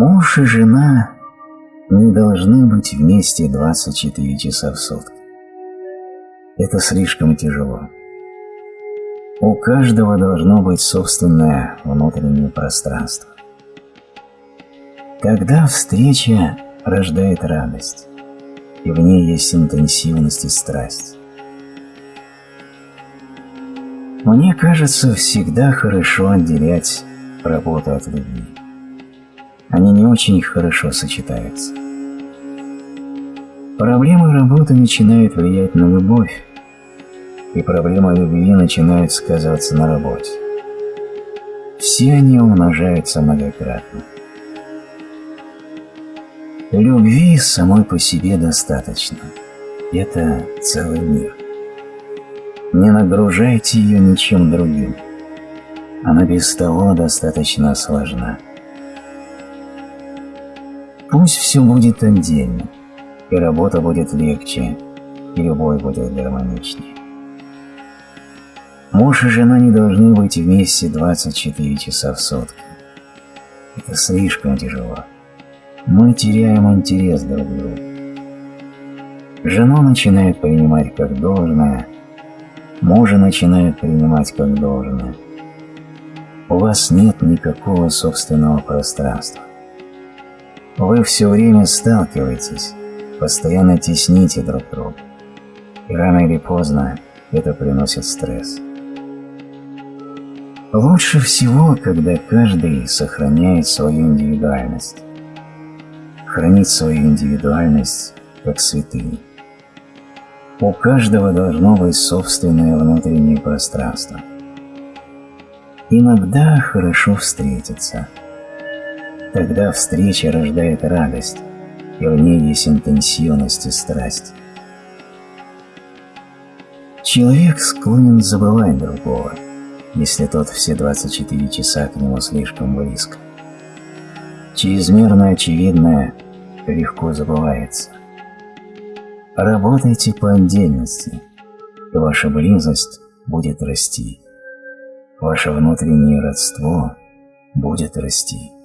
Муж и жена не должны быть вместе 24 часа в сутки. Это слишком тяжело. У каждого должно быть собственное внутреннее пространство. Когда встреча рождает радость, и в ней есть интенсивность и страсть. Мне кажется, всегда хорошо отделять работу от любви они не очень хорошо сочетаются. Проблемы работы начинают влиять на любовь, и проблемы любви начинают сказываться на работе. Все они умножаются многократно. Любви самой по себе достаточно. Это целый мир. Не нагружайте ее ничем другим. Она без того достаточно сложна. Пусть все будет отдельно, и работа будет легче, и любовь будет гармоничнее. Муж и жена не должны быть вместе 24 часа в сутки. Это слишком тяжело. Мы теряем интерес друг к другу. Жену начинает принимать как должное, мужа начинает принимать как должное. У вас нет никакого собственного пространства. Вы все время сталкиваетесь, постоянно тесните друг друга. И рано или поздно это приносит стресс. Лучше всего, когда каждый сохраняет свою индивидуальность. Хранить свою индивидуальность как святынь. У каждого должно быть собственное внутреннее пространство. Иногда хорошо встретиться – Тогда встреча рождает радость, и в ней есть интенсивность и страсть. Человек склонен забывать другого, если тот все 24 часа к нему слишком близко. Чрезмерно очевидное легко забывается. Работайте по отдельности, и ваша близость будет расти. Ваше внутреннее родство будет расти.